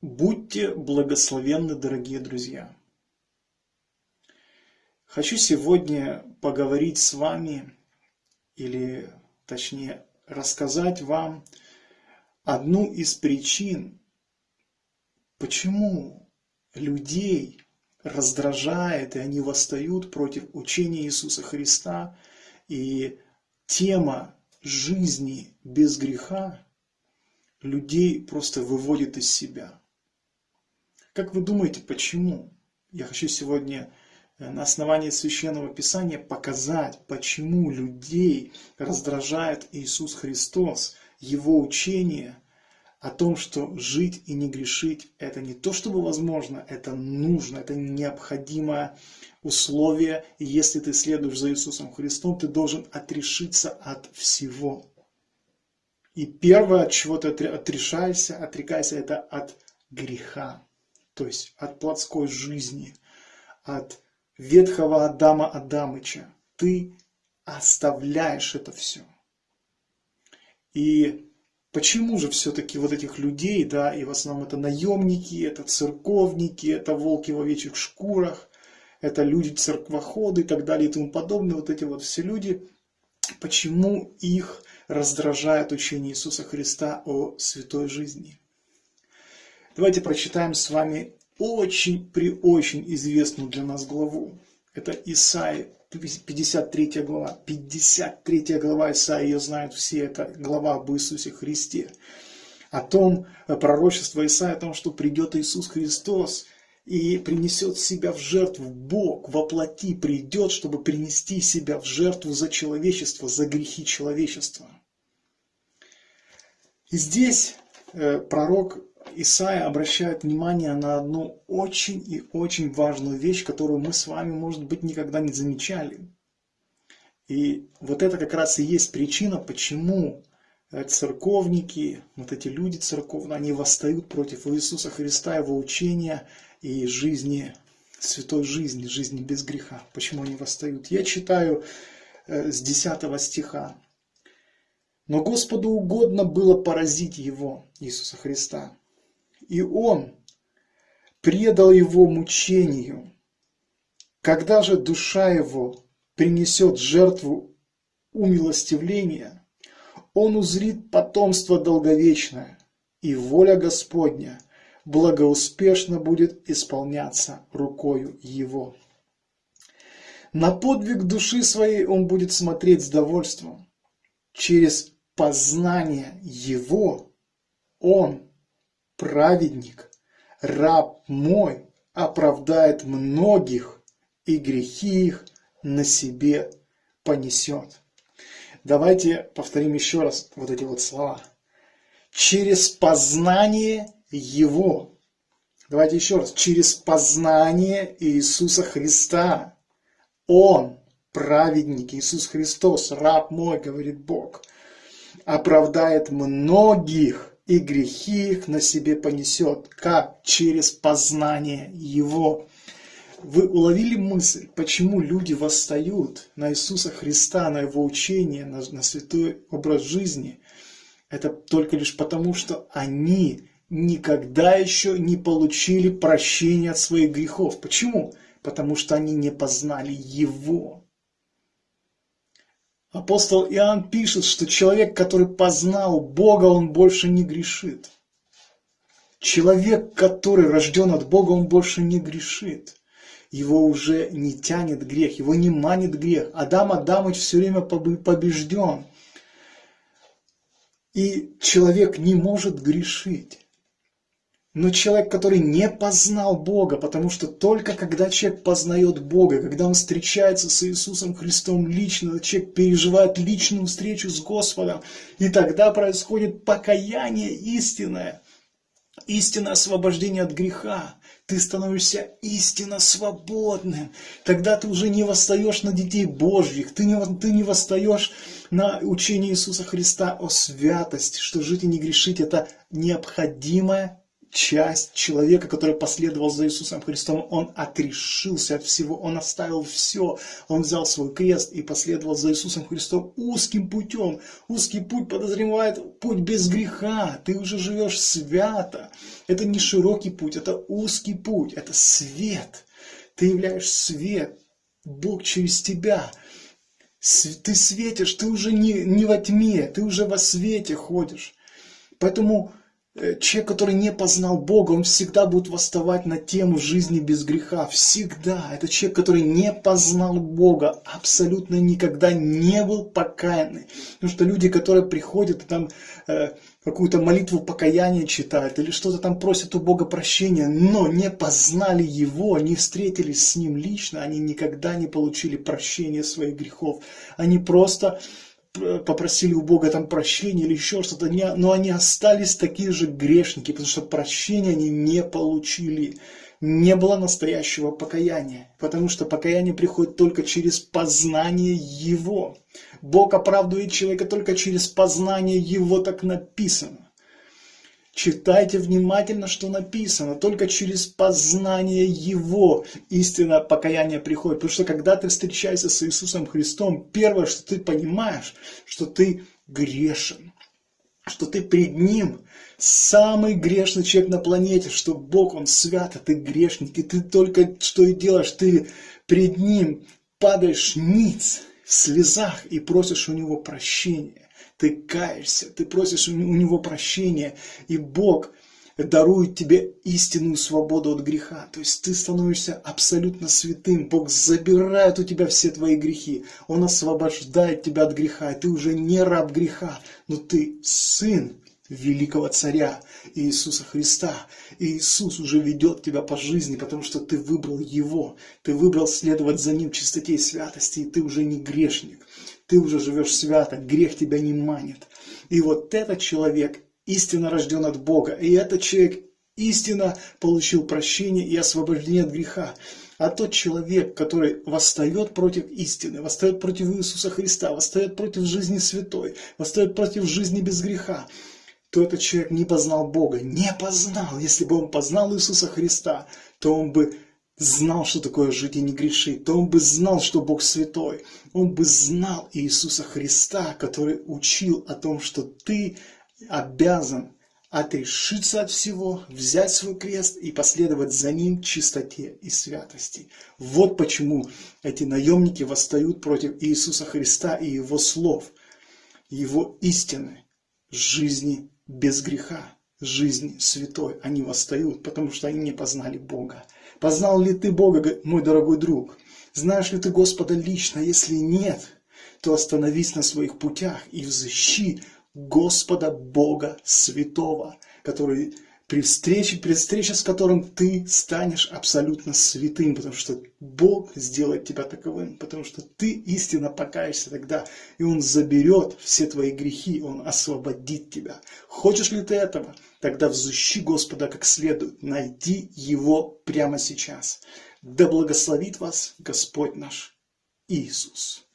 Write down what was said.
Будьте благословенны, дорогие друзья! Хочу сегодня поговорить с вами, или точнее рассказать вам одну из причин, почему людей раздражает, и они восстают против учения Иисуса Христа, и тема жизни без греха людей просто выводит из себя. Как вы думаете, почему? Я хочу сегодня э, на основании Священного Писания показать, почему людей раздражает Иисус Христос, Его учение о том, что жить и не грешить – это не то чтобы возможно, это нужно, это необходимое условие. И если ты следуешь за Иисусом Христом, ты должен отрешиться от всего. И первое, от чего ты отрешаешься, отрекайся, это от греха то есть от плотской жизни, от ветхого Адама Адамыча. Ты оставляешь это все. И почему же все-таки вот этих людей, да, и в основном это наемники, это церковники, это волки в овечьих шкурах, это люди церквоходы и так далее и тому подобное, вот эти вот все люди, почему их раздражает учение Иисуса Христа о святой жизни? Давайте прочитаем с вами очень при очень известную для нас главу. Это Исаия, 53 глава. 53 глава Исаия, ее знают все, это глава об Иисусе Христе. О том, э, пророчество Исаия о том, что придет Иисус Христос и принесет себя в жертву. Бог воплоти придет, чтобы принести себя в жертву за человечество, за грехи человечества. И здесь э, пророк Исаия обращает внимание на одну очень и очень важную вещь, которую мы с вами, может быть, никогда не замечали. И вот это как раз и есть причина, почему э, церковники, вот эти люди церковные, они восстают против Иисуса Христа, Его учения и жизни, святой жизни, жизни без греха. Почему они восстают? Я читаю э, с 10 стиха. Но Господу угодно было поразить Его, Иисуса Христа, и он предал его мучению. Когда же душа его принесет жертву умилостивления, он узрит потомство долговечное, и воля Господня благоуспешно будет исполняться рукою его. На подвиг души своей он будет смотреть с довольством. Через познание его он праведник, раб мой, оправдает многих, и грехи их на себе понесет. Давайте повторим еще раз вот эти вот слова. Через познание Его. Давайте еще раз. Через познание Иисуса Христа. Он, праведник, Иисус Христос, раб мой, говорит Бог, оправдает многих и грехи их на себе понесет, как через познание Его. Вы уловили мысль, почему люди восстают на Иисуса Христа, на Его учение, на, на святой образ жизни? Это только лишь потому, что они никогда еще не получили прощения от своих грехов. Почему? Потому что они не познали Его. Апостол Иоанн пишет, что человек, который познал Бога, он больше не грешит. Человек, который рожден от Бога, он больше не грешит. Его уже не тянет грех, его не манит грех. Адам Адамыч все время побежден. И человек не может грешить. Но человек, который не познал Бога, потому что только когда человек познает Бога, когда он встречается с Иисусом Христом лично, человек переживает личную встречу с Господом, и тогда происходит покаяние истинное, истинное освобождение от греха. Ты становишься истинно свободным. Тогда ты уже не восстаешь на детей Божьих, ты не, ты не восстаешь на учение Иисуса Христа о святости, что жить и не грешить – это необходимое часть человека, который последовал за Иисусом Христом, он отрешился от всего, он оставил все, он взял свой крест и последовал за Иисусом Христом узким путем. Узкий путь подозревает путь без греха, ты уже живешь свято. Это не широкий путь, это узкий путь, это свет. Ты являешь свет, Бог через тебя. Ты светишь, ты уже не, не во тьме, ты уже во свете ходишь. Поэтому человек, который не познал Бога, он всегда будет восставать на тему жизни без греха. Всегда. Это человек, который не познал Бога, абсолютно никогда не был покаянный. Потому что люди, которые приходят и там э, какую-то молитву покаяния читают или что-то там просят у Бога прощения, но не познали Его, не встретились с Ним лично, они никогда не получили прощения своих грехов. Они просто попросили у Бога там прощения или еще что-то, но они остались такие же грешники, потому что прощения они не получили. Не было настоящего покаяния, потому что покаяние приходит только через познание Его. Бог оправдывает человека только через познание Его, так написано. Читайте внимательно, что написано. Только через познание Его истинное покаяние приходит. Потому что когда ты встречаешься с Иисусом Христом, первое, что ты понимаешь, что ты грешен. Что ты пред Ним самый грешный человек на планете, что Бог, Он свят, а ты грешник. И ты только что и делаешь, ты пред Ним падаешь ниц слезах и просишь у Него прощения ты каешься, ты просишь у него прощения, и Бог дарует тебе истинную свободу от греха. То есть ты становишься абсолютно святым. Бог забирает у тебя все твои грехи. Он освобождает тебя от греха. И ты уже не раб греха, но ты сын великого царя Иисуса Христа. И Иисус уже ведет тебя по жизни, потому что ты выбрал Его. Ты выбрал следовать за Ним чистоте и святости, и ты уже не грешник ты уже живешь свято, грех тебя не манит. И вот этот человек истинно рожден от Бога, и этот человек истинно получил прощение и освобождение от греха. А тот человек, который восстает против истины, восстает против Иисуса Христа, восстает против жизни святой, восстает против жизни без греха, то этот человек не познал Бога, не познал. Если бы он познал Иисуса Христа, то он бы знал, что такое жить и не грешить, то он бы знал, что Бог святой. Он бы знал Иисуса Христа, который учил о том, что ты обязан отрешиться от всего, взять свой крест и последовать за ним чистоте и святости. Вот почему эти наемники восстают против Иисуса Христа и Его слов, Его истины, жизни без греха, жизни святой. Они восстают, потому что они не познали Бога. Познал ли ты Бога, мой дорогой друг? Знаешь ли ты Господа лично? Если нет, то остановись на своих путях и взыщи Господа Бога Святого, который при встрече, при встрече с которым ты станешь абсолютно святым, потому что Бог сделает тебя таковым, потому что ты истинно покаешься тогда, и Он заберет все твои грехи, Он освободит тебя. Хочешь ли ты этого? Тогда взыщи Господа как следует, найди Его прямо сейчас. Да благословит вас Господь наш Иисус.